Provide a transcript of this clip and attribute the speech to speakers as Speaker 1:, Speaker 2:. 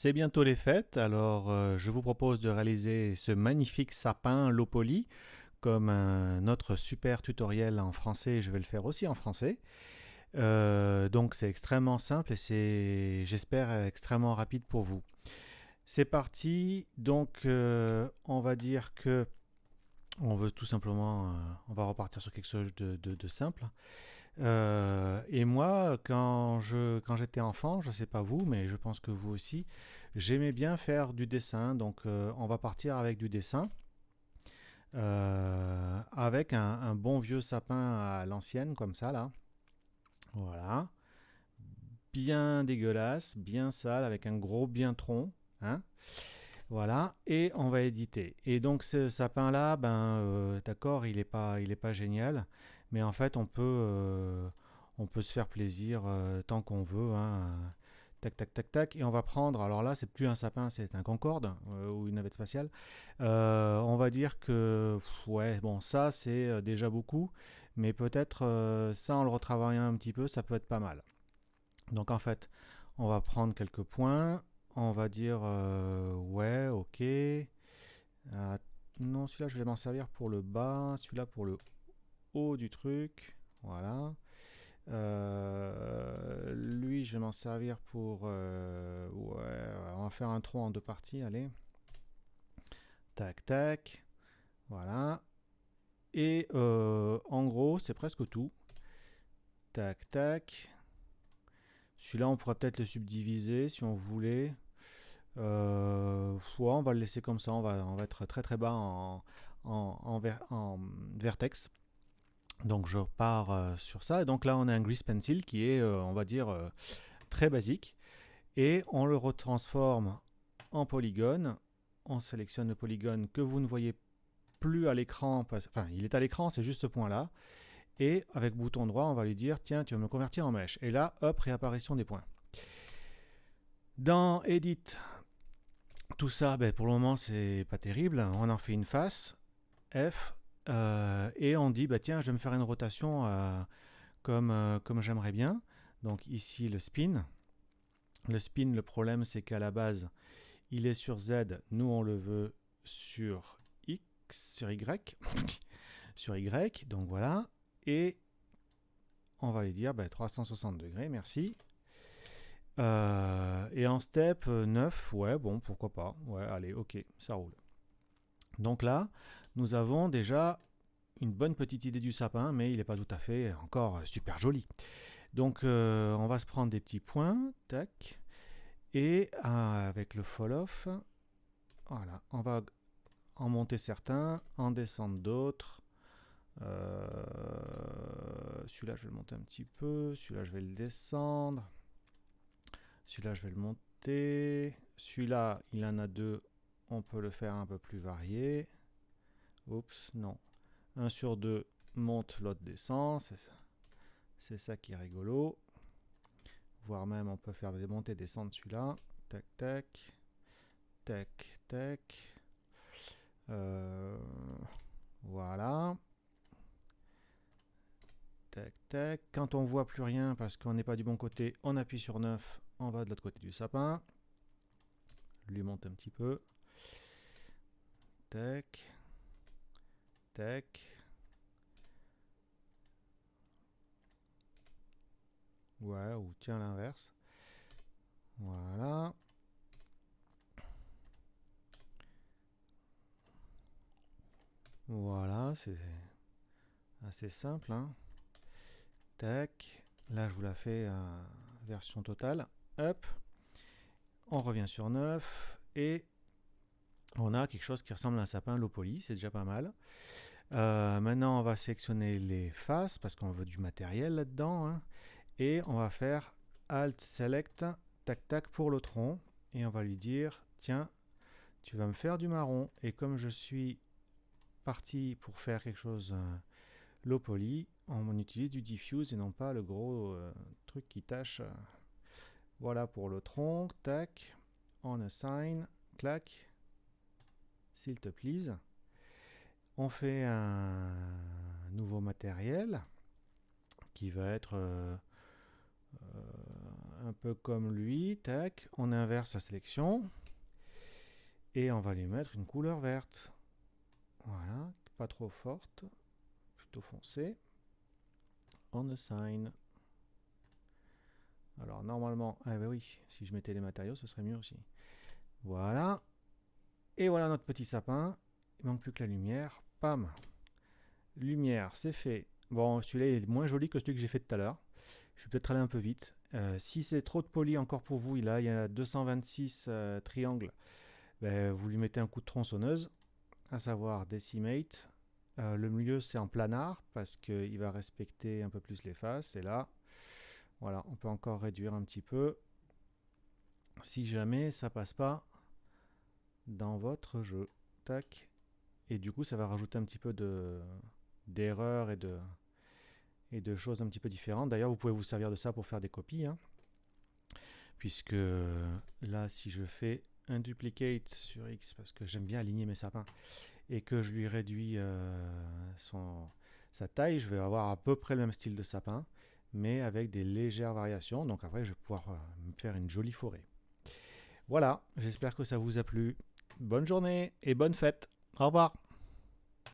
Speaker 1: C'est bientôt les fêtes, alors euh, je vous propose de réaliser ce magnifique sapin low poly comme un autre super tutoriel en français, je vais le faire aussi en français. Euh, donc c'est extrêmement simple et c'est, j'espère, extrêmement rapide pour vous. C'est parti, donc euh, on va dire que on veut tout simplement, on va repartir sur quelque chose de simple. Euh, et moi, quand je quand j'étais enfant, je ne sais pas vous, mais je pense que vous aussi, j'aimais bien faire du dessin. Donc, euh, on va partir avec du dessin, euh, avec un, bon vieux sapin à l'ancienne, comme ça là. Voilà, bien dégueulasse, bien sale, avec un gros bien tronc. Hein voilà, et on va éditer. Et donc ce sapin là, ben d'accord, il n'est pas, il est pas génial mais en fait on peut, euh, on peut se faire plaisir euh, tant qu'on veut. Hein. Tac, tac, tac, tac. Et on va prendre, alors là, c'est plus un sapin, c'est un Concorde euh, ou une navette spatiale. on va dire que, ouais, bon, ça, c'est déjà beaucoup. Mais peut-être, ça, en le retravaillant un petit peu, ça peut être pas mal. Donc, en fait, on va prendre quelques points. On va dire, ouais, ok. non, celui-là, je vais m'en servir pour le bas. Celui-là pour le du truc. Voilà. Euh, lui, je vais m'en servir pour... Euh, on va faire un tronc en deux parties, allez. Tac, tac. Voilà. Et euh, en gros, c'est presque tout. Tac, tac. Celui-là, on pourrait peut-être le subdiviser si on voulait. On va le laisser comme ça. On va, on va être très très bas en vertex. Donc je repars euh, sur ça. Et donc là, on a un grease pencil qui est, euh, on va dire, euh, très basique. Et on le retransforme en polygone. On sélectionne le polygone que vous ne voyez plus à l'écran. Enfin, il est à l'écran, c'est juste ce point-là. Et avec bouton droit, on va lui dire, tiens, tu vas me convertir en mèche. Et là, hop, réapparition des points. Dans Edit, tout ça, ben, pour le moment, c'est pas terrible. On en fait une face. F, euh, et on dit, bah, tiens, je vais me faire une rotation euh, comme, euh, comme j'aimerais bien. Donc ici, le spin. Le spin, le problème, c'est qu'à la base, il est sur Z. Nous, on le veut sur X, sur Y. sur Y, donc voilà. Et on va lui dire 360 bah, degrés, merci. et en step 9, ouais, bon, pourquoi pas. Ouais, allez, ok, ça roule. Donc là, nous avons déjà une bonne petite idée du sapin, mais il n'est pas tout à fait encore super joli. Donc euh, on va se prendre des petits points, tac, et euh, avec le fall off, voilà, on va en monter certains, en descendre d'autres. Euh, celui-là je vais le monter un petit peu, celui-là je vais le descendre, celui-là je vais le monter, celui-là il en a deux, on peut le faire un peu plus varié. Oups, non. 1 sur 2 monte, l'autre descend. C'est ça qui est rigolo. Voire même on peut faire des montées descendre celui-là. Tac, tac. Tac, tac. Euh, voilà. Tac, tac. Quand on voit plus rien parce qu'on n'est pas du bon côté, on appuie sur 9. On va de l'autre côté du sapin. Lui monte un petit peu. Tac. Ouais, ou tiens l'inverse. Voilà. Voilà, c'est assez simple. Hein. Tac. Là, je vous la fais en version totale. Hop. On revient sur 9. Et on a quelque chose qui ressemble à un sapin low poly. C'est déjà pas mal. Euh, maintenant, on va sélectionner les faces parce qu'on veut du matériel là-dedans. Hein. et on va faire Alt Select, tac tac pour le tronc. Et on va lui dire, tiens, tu vas me faire du marron. Et comme je suis parti pour faire quelque chose euh, low poly, on utilise du diffuse et non pas le gros euh, truc qui tâche. Voilà pour le tronc, tac, on assign, clac, s'il te plaît. On fait un nouveau matériel qui va être euh, euh, un peu comme lui, on inverse la sélection. Et on va lui mettre une couleur verte. Voilà, pas trop forte, plutôt foncée. On assign. Alors normalement, ah oui, si je mettais les matériaux, ce serait mieux aussi. Voilà. Et voilà notre petit sapin. Il manque plus que la lumière. Pam. Lumière, c'est fait. Bon, celui-là est moins joli que celui que j'ai fait tout à l'heure. Je vais peut-être aller un peu vite. Euh, si c'est trop de poli encore pour vous, il y a 226 euh, triangles. Ben, vous lui mettez un coup de tronçonneuse, à savoir Decimate. Euh, le milieu, c'est en planard, parce qu'il va respecter un peu plus les faces. Et là, voilà, on peut encore réduire un petit peu. Si jamais ça passe pas dans votre jeu. Tac. Et du coup, ça va rajouter un petit peu de d'erreurs et de, et de choses un petit peu différentes. D'ailleurs, vous pouvez vous servir de ça pour faire des copies. Hein. puisque là, si je fais un duplicate sur X, parce que j'aime bien aligner mes sapins, et que je lui réduis euh, son, sa taille, je vais avoir à peu près le même style de sapin, mais avec des légères variations. Donc après, je vais pouvoir euh, me faire une jolie forêt. Voilà, j'espère que ça vous a plu. Bonne journée et bonne fête. Au revoir.